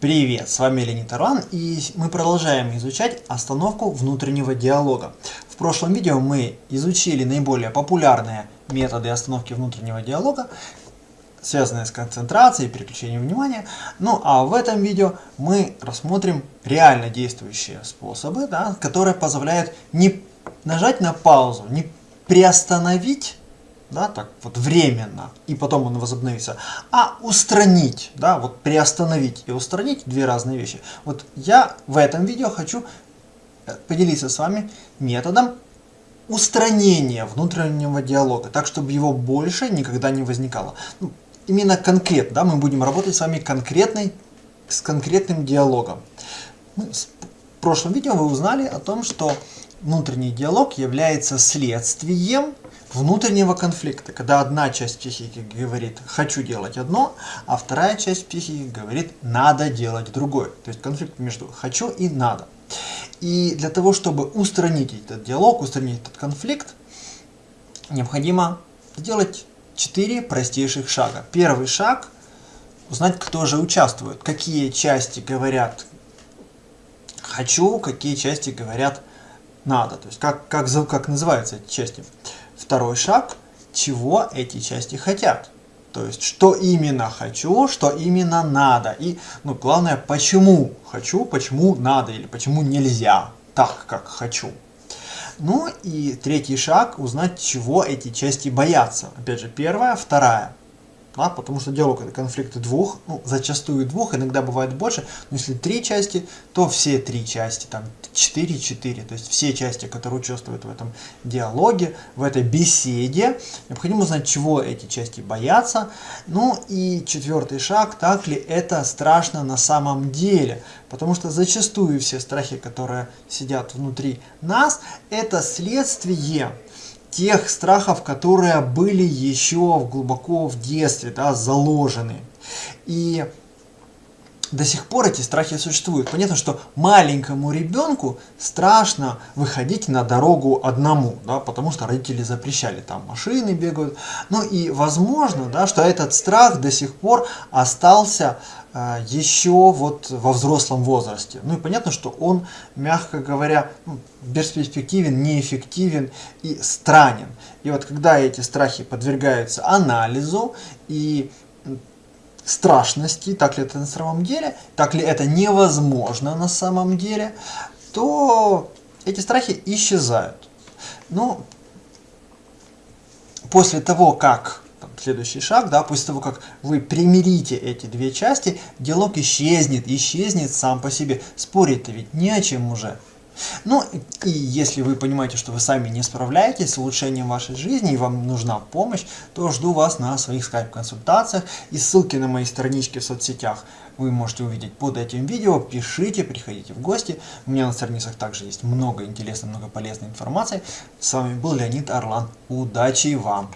Привет, с вами Леонид Орлан и мы продолжаем изучать остановку внутреннего диалога. В прошлом видео мы изучили наиболее популярные методы остановки внутреннего диалога, связанные с концентрацией, переключением внимания. Ну а в этом видео мы рассмотрим реально действующие способы, да, которые позволяют не нажать на паузу, не приостановить да, так вот временно, и потом он возобновится, а устранить, да, вот приостановить и устранить две разные вещи. Вот я в этом видео хочу э, поделиться с вами методом устранения внутреннего диалога, так чтобы его больше никогда не возникало. Ну, именно конкретно, да, мы будем работать с вами конкретной, с конкретным диалогом. Мы, в прошлом видео вы узнали о том, что внутренний диалог является следствием внутреннего конфликта, когда одна часть психики говорит «хочу делать одно», а вторая часть психики говорит «надо делать другое». То есть конфликт между «хочу» и «надо». И для того, чтобы устранить этот диалог, устранить этот конфликт, необходимо сделать четыре простейших шага. Первый шаг – узнать, кто же участвует, какие части говорят «хочу», какие части говорят «надо». То есть как, как, как называются эти части. Второй шаг, чего эти части хотят. То есть, что именно хочу, что именно надо. И, ну, главное, почему хочу, почему надо или почему нельзя так, как хочу. Ну и третий шаг, узнать, чего эти части боятся. Опять же, первая, вторая да, потому что диалог это конфликты двух, ну, зачастую двух, иногда бывает больше, но если три части, то все три части, там 4-4, то есть все части, которые участвуют в этом диалоге, в этой беседе, необходимо узнать, чего эти части боятся, ну и четвертый шаг, так ли это страшно на самом деле, потому что зачастую все страхи, которые сидят внутри нас, это следствие тех страхов, которые были еще глубоко в детстве да, заложены. И до сих пор эти страхи существуют. Понятно, что маленькому ребенку страшно выходить на дорогу одному, да, потому что родители запрещали, там машины бегают. Ну и возможно, да, что этот страх до сих пор остался э, еще вот во взрослом возрасте. Ну и понятно, что он, мягко говоря, ну, бесперспективен, неэффективен и странен. И вот когда эти страхи подвергаются анализу и страшности, так ли это на самом деле, так ли это невозможно на самом деле, то эти страхи исчезают. Но после того, как там, следующий шаг, да, после того, как вы примирите эти две части, диалог исчезнет, исчезнет сам по себе. Спорить-то ведь не о чем уже. Ну и если вы понимаете, что вы сами не справляетесь с улучшением вашей жизни и вам нужна помощь, то жду вас на своих скайп-консультациях и ссылки на мои странички в соцсетях вы можете увидеть под этим видео. Пишите, приходите в гости. У меня на страницах также есть много интересной, много полезной информации. С вами был Леонид Орлан. Удачи вам!